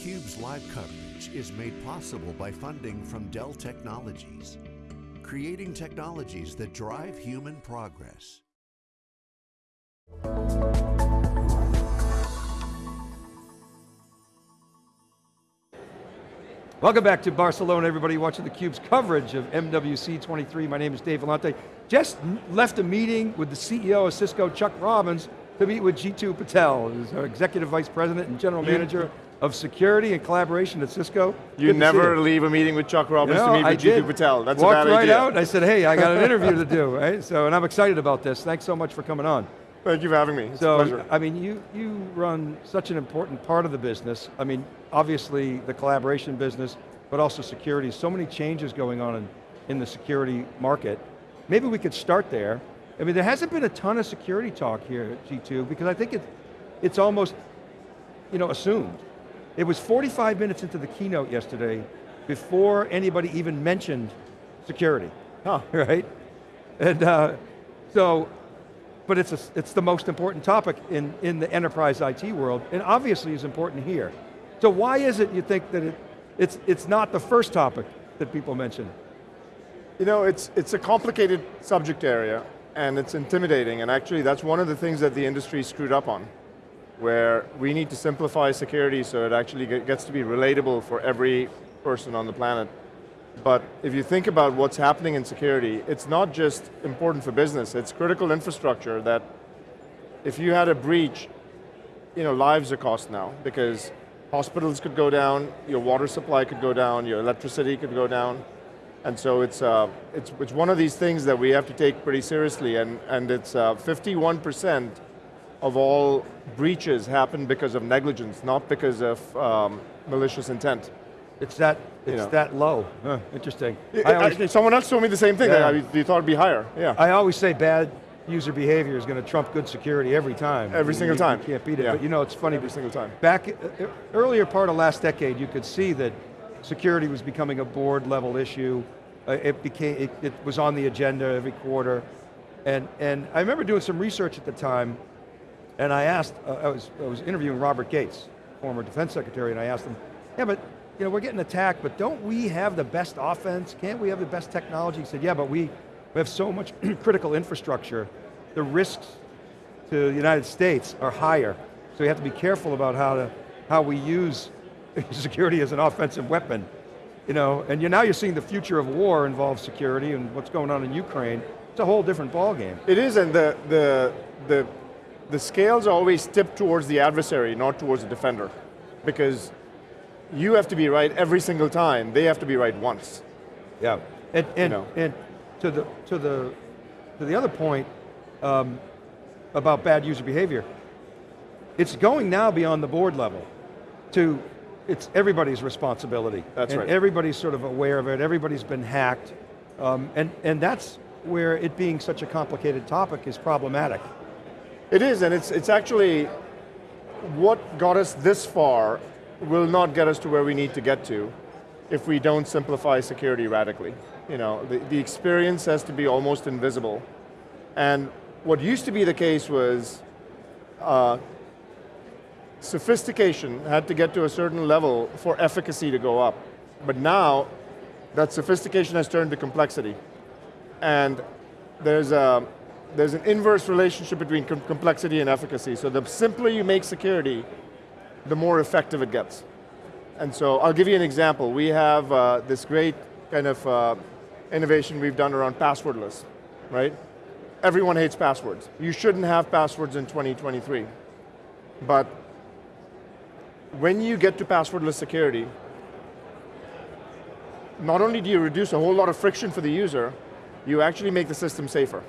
theCUBE's live coverage is made possible by funding from Dell Technologies, creating technologies that drive human progress. Welcome back to Barcelona, everybody watching theCUBE's coverage of MWC 23. My name is Dave Vellante. Just left a meeting with the CEO of Cisco, Chuck Robbins, to meet with Jeetu Patel, who's our Executive Vice President and General Manager of Security and Collaboration at Cisco. You never leave a meeting with Chuck Robbins know, to meet with Jeetu Patel. That's Walked a bad right idea. out and I said, hey, I got an interview to do, right? So, and I'm excited about this. Thanks so much for coming on. Thank you for having me, it's so, a pleasure. I mean, you, you run such an important part of the business. I mean, obviously the collaboration business, but also security. So many changes going on in, in the security market. Maybe we could start there. I mean, there hasn't been a ton of security talk here at Jeetu because I think it, it's almost you know, assumed. It was 45 minutes into the keynote yesterday before anybody even mentioned security, huh. right? And uh, so, but it's, a, it's the most important topic in, in the enterprise IT world, and obviously is important here. So why is it you think that it, it's, it's not the first topic that people mention. You know, it's, it's a complicated subject area and it's intimidating and actually that's one of the things that the industry screwed up on where we need to simplify security so it actually gets to be relatable for every person on the planet. But if you think about what's happening in security, it's not just important for business, it's critical infrastructure that if you had a breach, you know, lives are cost now because hospitals could go down, your water supply could go down, your electricity could go down. And so it's, uh, it's, it's one of these things that we have to take pretty seriously and, and it's 51% uh, of all breaches happen because of negligence, not because of um, malicious intent. It's that, it's you know. that low. Huh, interesting. I always, someone else told me the same thing, yeah. I, you thought it'd be higher, yeah. I always say bad user behavior is going to trump good security every time. Every single time. You can't beat it, yeah. but you know, it's funny. Every single time. Back, uh, earlier part of last decade, you could see that security was becoming a board level issue. Uh, it became, it, it, was on the agenda every quarter. And, and I remember doing some research at the time, and I asked, uh, I, was, I was interviewing Robert Gates, former defense secretary, and I asked him, yeah, but you know, we're getting attacked, but don't we have the best offense? Can't we have the best technology? He said, yeah, but we, we have so much critical infrastructure, the risks to the United States are higher. So we have to be careful about how, to, how we use security as an offensive weapon. You know, and you're, now you're seeing the future of war involve security and what's going on in Ukraine. It's a whole different ballgame. It is, and the, the, the, the scales are always tipped towards the adversary, not towards the defender. Because you have to be right every single time, they have to be right once. Yeah, and, and, you know. and to the, to the, to the other point um, about bad user behavior, it's going now beyond the board level to, it's everybody's responsibility. That's and right. everybody's sort of aware of it, everybody's been hacked, um, and, and that's where it being such a complicated topic is problematic. It is, and it's, it's actually, what got us this far will not get us to where we need to get to if we don't simplify security radically. You know, the, the experience has to be almost invisible. And what used to be the case was uh, sophistication had to get to a certain level for efficacy to go up. But now, that sophistication has turned to complexity. And there's, a, there's an inverse relationship between com complexity and efficacy. So the simpler you make security, the more effective it gets. And so I'll give you an example. We have uh, this great kind of uh, innovation we've done around passwordless, right? Everyone hates passwords. You shouldn't have passwords in 2023. But when you get to passwordless security, not only do you reduce a whole lot of friction for the user, you actually make the system safer.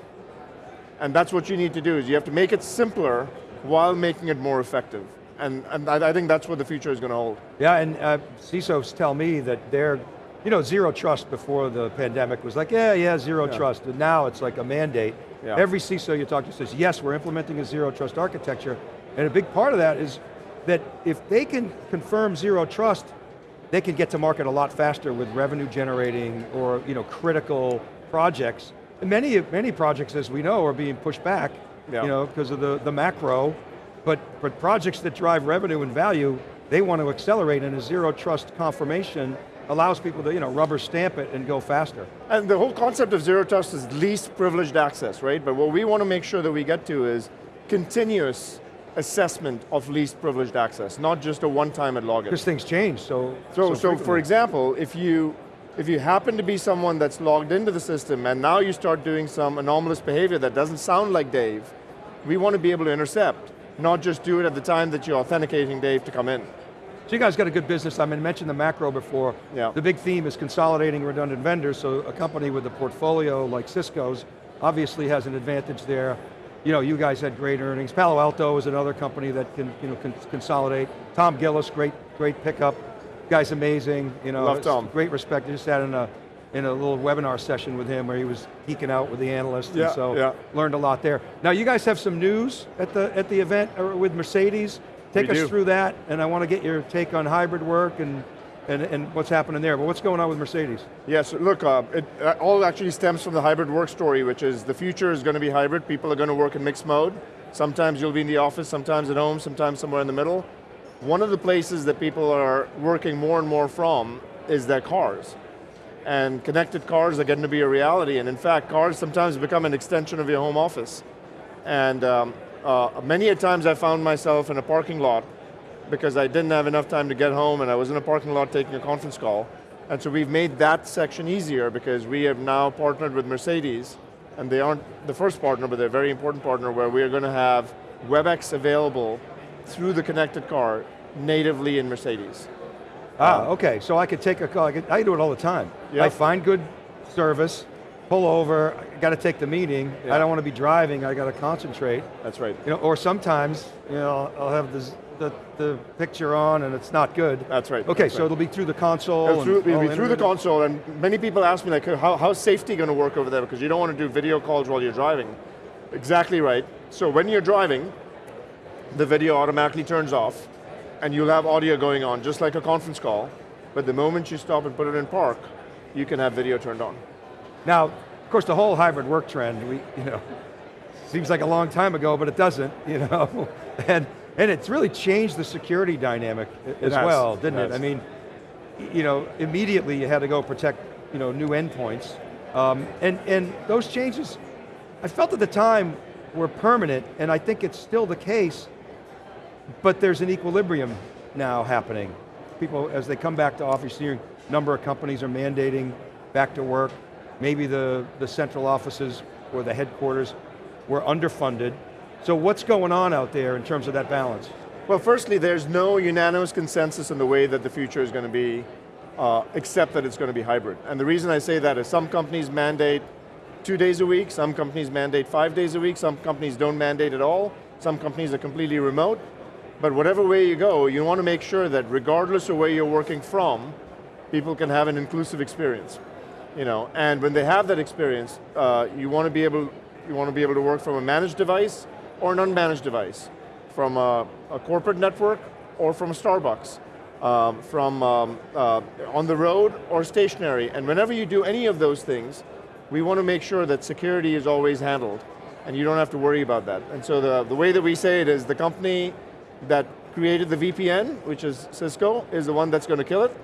And that's what you need to do, is you have to make it simpler while making it more effective. And, and I, I think that's what the future is going to hold. Yeah, and uh, CISOs tell me that they're, you know, zero trust before the pandemic was like, yeah, yeah, zero yeah. trust. And now it's like a mandate. Yeah. Every CISO you talk to says, yes, we're implementing a zero trust architecture. And a big part of that is that if they can confirm zero trust, they can get to market a lot faster with revenue generating or you know, critical projects. Many, many projects, as we know, are being pushed back yeah. you know, because of the, the macro, but, but projects that drive revenue and value, they want to accelerate and a zero trust confirmation allows people to you know, rubber stamp it and go faster. And the whole concept of zero trust is least privileged access, right? But what we want to make sure that we get to is continuous assessment of least privileged access, not just a one-time at login. Because things change, so So, so, so for example, if you, if you happen to be someone that's logged into the system and now you start doing some anomalous behavior that doesn't sound like Dave, we want to be able to intercept, not just do it at the time that you're authenticating Dave to come in. So you guys got a good business. I mean, mentioned the macro before. Yeah. The big theme is consolidating redundant vendors, so a company with a portfolio like Cisco's obviously has an advantage there. You know, you guys had great earnings. Palo Alto is another company that can, you know, can consolidate. Tom Gillis, great, great pickup. Guy's amazing. You know, Love Tom. Great respect. I just had in a in a little webinar session with him where he was geeking out with the analysts, Yeah, and so yeah. learned a lot there. Now you guys have some news at the at the event uh, with Mercedes. Take We us do. through that, and I want to get your take on hybrid work and, and, and what's happening there. But what's going on with Mercedes? Yes, look, uh, it uh, all actually stems from the hybrid work story, which is the future is going to be hybrid. People are going to work in mixed mode. Sometimes you'll be in the office, sometimes at home, sometimes somewhere in the middle. One of the places that people are working more and more from is their cars. And connected cars are getting to be a reality, and in fact, cars sometimes become an extension of your home office. And um, uh, many a times I found myself in a parking lot because I didn't have enough time to get home and I was in a parking lot taking a conference call. And so we've made that section easier because we have now partnered with Mercedes, and they aren't the first partner, but they're a very important partner where we are going to have WebEx available through the connected car natively in Mercedes. Ah, okay, so I could take a call, I, could, I do it all the time. Yeah. I find good service, pull over, I got to take the meeting, Yeah. I don't want to be driving, I got to concentrate. That's right. You know, or sometimes, you know, I'll have this, the, the picture on and it's not good. That's right. Okay, that's so right. it'll be through the console. Through, it'll be through the console, and many people ask me like, how, how's safety going to work over there? Because you don't want to do video calls while you're driving. Exactly right. So when you're driving, the video automatically turns off, and you'll have audio going on, just like a conference call, but the moment you stop and put it in park, you can have video turned on. Now, of course, the whole hybrid work trend, we, you know, seems like a long time ago, but it doesn't, you know, and and it's really changed the security dynamic as has, well, didn't it? has. I mean, you know, immediately you had to go protect, you know, new endpoints, um, and and those changes, I felt at the time were permanent, and I think it's still the case. But there's an equilibrium now happening. People, as they come back to office, a number of companies are mandating back to work. Maybe the, the central offices or the headquarters were underfunded. So what's going on out there in terms of that balance? Well, firstly, there's no unanimous consensus in the way that the future is going to be, uh, except that it's going to be hybrid. And the reason I say that is some companies mandate two days a week, some companies mandate five days a week, some companies don't mandate at all, some companies are completely remote. But whatever way you go, you want to make sure that regardless of where you're working from, people can have an inclusive experience. You know, and when they have that experience, uh, you want to be able, you want to be able to work from a managed device or an unmanaged device, from a, a corporate network or from a Starbucks, um, from um, uh, on the road or stationary. And whenever you do any of those things, we want to make sure that security is always handled, and you don't have to worry about that. And so the, the way that we say it is the company that created the VPN, which is Cisco, is the one that's going to kill it,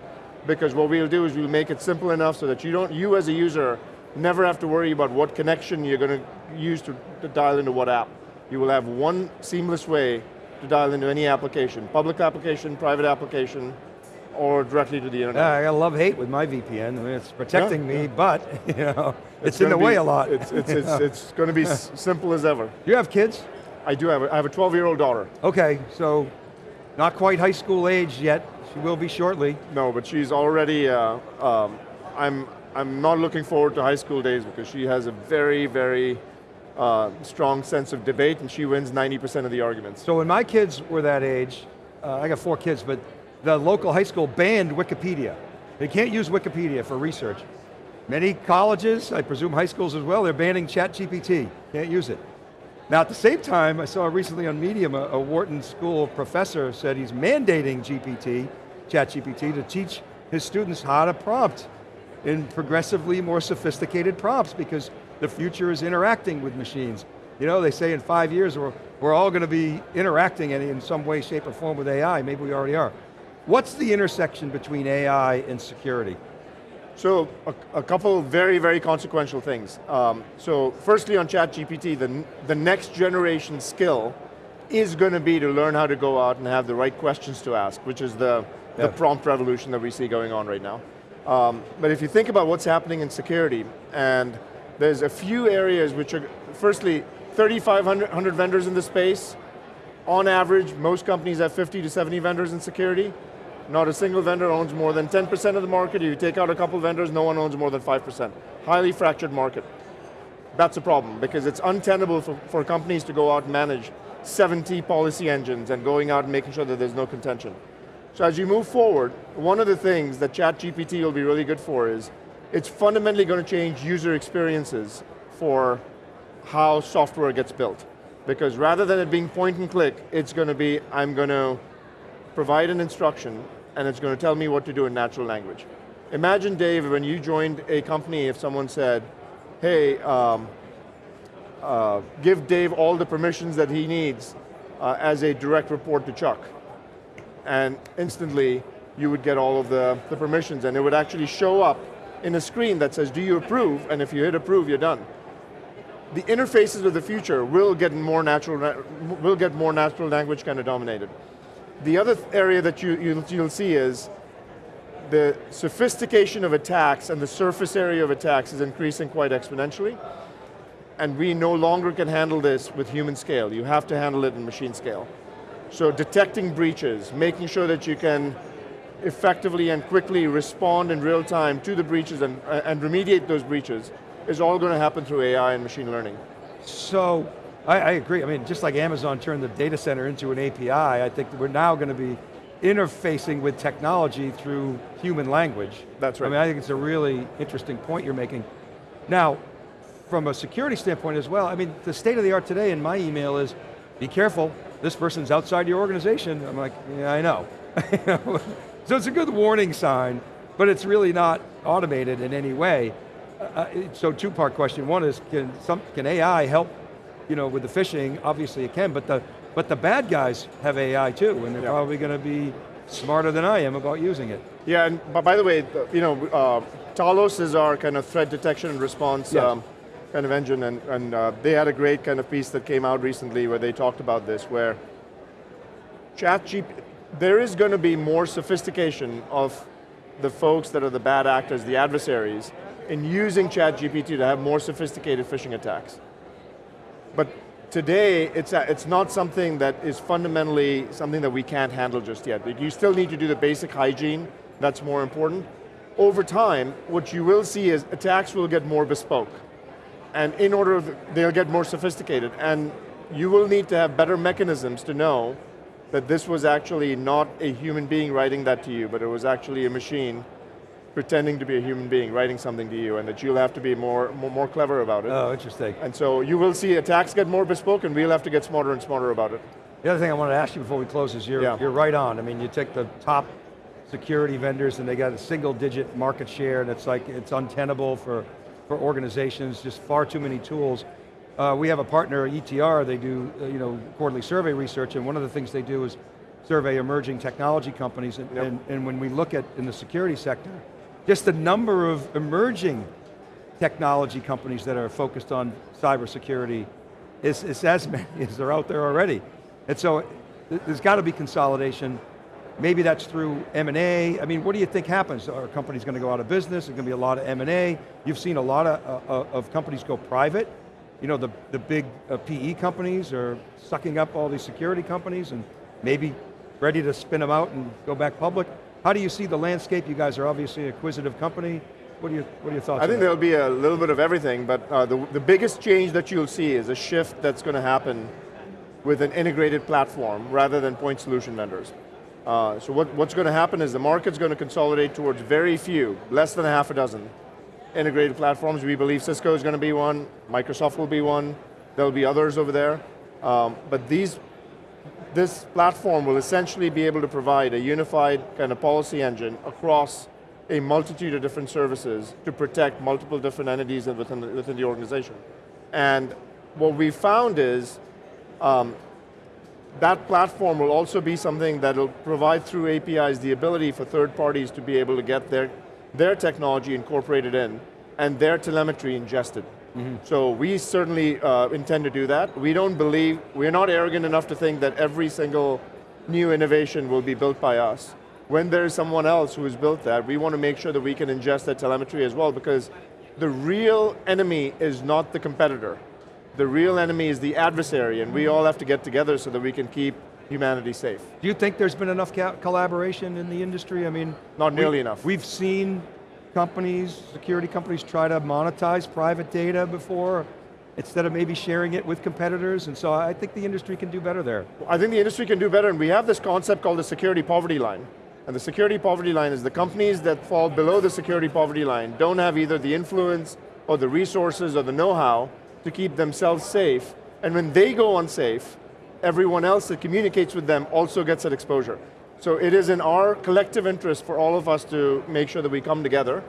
because what we'll do is we'll make it simple enough so that you don't, you as a user, never have to worry about what connection you're going to use to, to dial into what app. You will have one seamless way to dial into any application, public application, private application, or directly to the internet. Yeah, I got love-hate with my VPN. I mean, it's protecting Yeah, me, but you know, it's, in the gonna way a lot. It's, it's, it's, it's going to be simple as ever. Do you have kids? I do have a, I have a 12-year-old daughter. Okay, so not quite high school age yet. She will be shortly. No, but she's already, uh, um, I'm, I'm not looking forward to high school days because she has a very, very uh, strong sense of debate and she wins 90% of the arguments. So when my kids were that age, uh, I got four kids, but the local high school banned Wikipedia. They can't use Wikipedia for research. Many colleges, I presume high schools as well, they're banning ChatGPT. Can't use it. Now at the same time, I saw recently on Medium, a, a Wharton School professor said he's mandating GPT, ChatGPT, to teach his students how to prompt in progressively more sophisticated prompts because the future is interacting with machines. You know, they say in five years we're, we're all going to be interacting in, in some way, shape, or form with AI. Maybe we already are. What's the intersection between AI and security? So, a, a couple very, very consequential things. Um, so, firstly on ChatGPT, the, the next generation skill is going to be to learn how to go out and have the right questions to ask, which is the, yeah. the prompt revolution that we see going on right now. Um, but if you think about what's happening in security, and there's a few areas which are, firstly, 3,500 vendors in the space. On average, most companies have 50 to 70 vendors in security. Not a single vendor owns more than 10% of the market. If you take out a couple vendors, no one owns more than 5%. Highly fractured market. That's a problem, because it's untenable for, for companies to go out and manage 70 policy engines and going out and making sure that there's no contention. So as you move forward, one of the things that ChatGPT will be really good for is, it's fundamentally going to change user experiences for how software gets built. Because rather than it being point and click, it's going to be, I'm going to provide an instruction, and it's going to tell me what to do in natural language. Imagine, Dave, when you joined a company, if someone said, hey, um, uh, give Dave all the permissions that he needs uh, as a direct report to Chuck. And instantly, you would get all of the, the permissions, and it would actually show up in a screen that says, do you approve? And if you hit approve, you're done. The interfaces of the future will get more natural, will get more natural language kind of dominated. The other area that you, you'll, you'll see is the sophistication of attacks and the surface area of attacks is increasing quite exponentially and we no longer can handle this with human scale. You have to handle it in machine scale. So detecting breaches, making sure that you can effectively and quickly respond in real time to the breaches and, and remediate those breaches is all going to happen through AI and machine learning. So, I, I, agree. I mean, just like Amazon turned the data center into an API, I think we're now going to be interfacing with technology through human language. That's right. I mean, I think it's a really interesting point you're making. Now, from a security standpoint as well, I mean, the state of the art today in my email is, be careful, this person's outside your organization. I'm like, yeah, I know. so it's a good warning sign, but it's really not automated in any way. Uh, uh so two part question, one is, can, some, can AI help you know, with the phishing? Obviously it can, but the, but the bad guys have AI too, and they're yeah. probably going to be smarter than I am about using it. Yeah, and by the way, you know, uh, Talos is our kind of threat detection and response yes. um, kind of engine, and, and uh, they had a great kind of piece that came out recently where they talked about this, where ChatGPT, there is going to be more sophistication of the folks that are the bad actors, the adversaries, in using ChatGPT to have more sophisticated phishing attacks. But today, it's, a, it's not something that is fundamentally something that we can't handle just yet. You still need to do the basic hygiene, that's more important. Over time, what you will see is attacks will get more bespoke and in order, they'll get more sophisticated. And you will need to have better mechanisms to know that this was actually not a human being writing that to you, but it was actually a machine pretending to be a human being writing something to you, and that you'll have to be more, more, more clever about it. Oh, interesting. And so you will see attacks get more bespoke, and we'll have to get smarter and smarter about it. The other thing I wanted to ask you before we close is you're, yeah. you're right on. I mean, you take the top security vendors and they got a single digit market share and it's like, it's untenable for for organizations, just far too many tools. Uh, we have a partner, ETR, they do uh, you know, quarterly survey research, and one of the things they do is survey emerging technology companies, and, yep. and, and when we look at, in the security sector, just the number of emerging technology companies that are focused on cybersecurity is, is as many as they're out there already. And so, there's got to be consolidation. Maybe that's through M&A. I mean, what do you think happens? Are companies going to go out of business? There's going to be a lot of M&A. You've seen a lot of, uh, uh, of companies go private. You know, the, the big uh, PE companies are sucking up all these security companies and maybe ready to spin them out and go back public. How do you see the landscape? You guys are obviously an acquisitive company. What are, your, what are your thoughts I think there'll be a little bit of everything, but uh, the, the biggest change that you'll see is a shift that's going to happen with an integrated platform rather than point solution vendors. Uh, so what, what's going to happen is the market's going to consolidate towards very few, less than a half a dozen integrated platforms. We believe Cisco is going to be one, Microsoft will be one, there'll be others over there. Um, but these, this platform will essentially be able to provide a unified kind of policy engine across a multitude of different services to protect multiple different entities within the, within the organization. And what we found is, um, that platform will also be something that will provide through APIs the ability for third parties to be able to get their, their technology incorporated in and their telemetry ingested. Mm -hmm. So we certainly uh, intend to do that. We don't believe, we're not arrogant enough to think that every single new innovation will be built by us. When there's someone else who has built that, we want to make sure that we can ingest that telemetry as well because the real enemy is not the competitor. The real enemy is the adversary and we all have to get together so that we can keep humanity safe. Do you think there's been enough collaboration in the industry? I mean, not nearly we, enough. We've seen companies, security companies try to monetize private data before instead of maybe sharing it with competitors, and so I think the industry can do better there. I think the industry can do better, and we have this concept called the security poverty line. And the security poverty line is the companies that fall below the security poverty line don't have either the influence or the resources or the know-how to keep themselves safe, and when they go unsafe, everyone else that communicates with them also gets that exposure. So it is in our collective interest for all of us to make sure that we come together,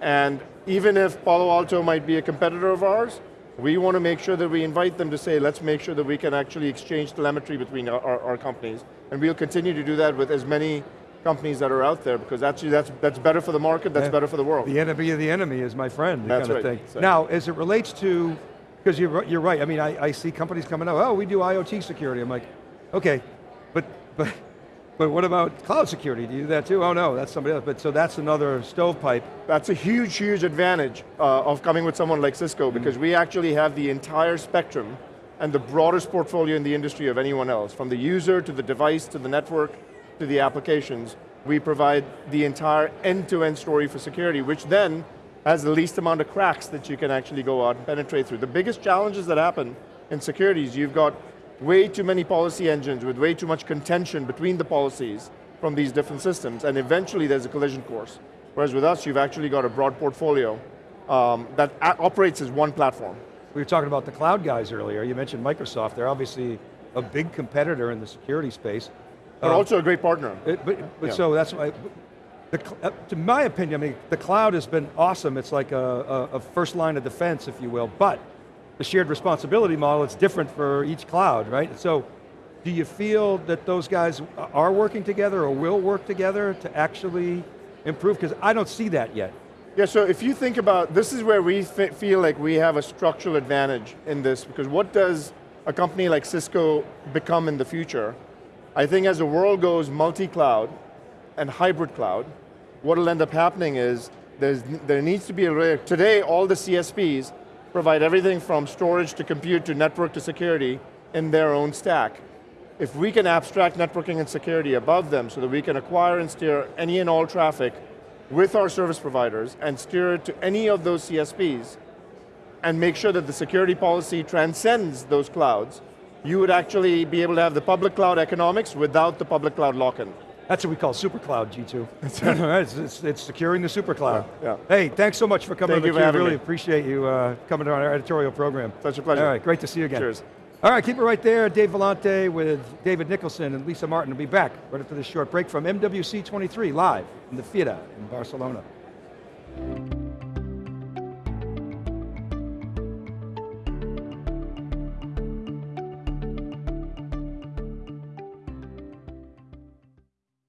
and even if Palo Alto might be a competitor of ours, we want to make sure that we invite them to say, let's make sure that we can actually exchange telemetry between our, our, our companies. And we'll continue to do that with as many companies that are out there because actually that's, that's better for the market, that's yeah. better for the world. The enemy of the enemy is my friend, that's kind right. of thing. Now, as it relates to because you're, you're right, I mean, I, I see companies coming up, oh, we do IoT security. I'm like, okay, but, but, but what about cloud security? Do you do that too? Oh no, that's somebody else. But so that's another stovepipe. That's a huge, huge advantage uh, of coming with someone like Cisco mm -hmm. because we actually have the entire spectrum and the broadest portfolio in the industry of anyone else. From the user, to the device, to the network, to the applications. We provide the entire end-to-end -end story for security, which then has the least amount of cracks that you can actually go out and penetrate through. The biggest challenges that happen in security is you've got way too many policy engines with way too much contention between the policies from these different systems, and eventually there's a collision course. Whereas with us, you've actually got a broad portfolio um, that operates as one platform. We were talking about the cloud guys earlier. You mentioned Microsoft. They're obviously a big competitor in the security space. But um, also a great partner. It, but, but yeah. so that's why, the, uh, to my opinion, I mean, the cloud has been awesome. It's like a, a, a, first line of defense, if you will, but the shared responsibility model, it's different for each cloud, right? So, do you feel that those guys are working together or will work together to actually improve? Because I don't see that yet. Yeah, so if you think about, this is where we feel like we have a structural advantage in this, because what does a company like Cisco become in the future? I think as the world goes multi-cloud and hybrid cloud, what will end up happening is there needs to be a, today all the CSPs provide everything from storage to compute to network to security in their own stack. If we can abstract networking and security above them so that we can acquire and steer any and all traffic with our service providers and steer it to any of those CSPs and make sure that the security policy transcends those clouds, you would actually be able to have the public cloud economics without the public cloud lock-in. That's what we call supercloud, Jeetu. it's, it's, it's, securing the supercloud. Yeah, yeah. Hey, thanks so much for coming Thank you for really me. appreciate you uh, coming to our editorial program. Such a pleasure. All right, great to see you again. Cheers. All right, keep it right there. Dave Vellante with David Nicholson and Lisa Martin will be back right after this short break from MWC 23 live in the Theater in Barcelona.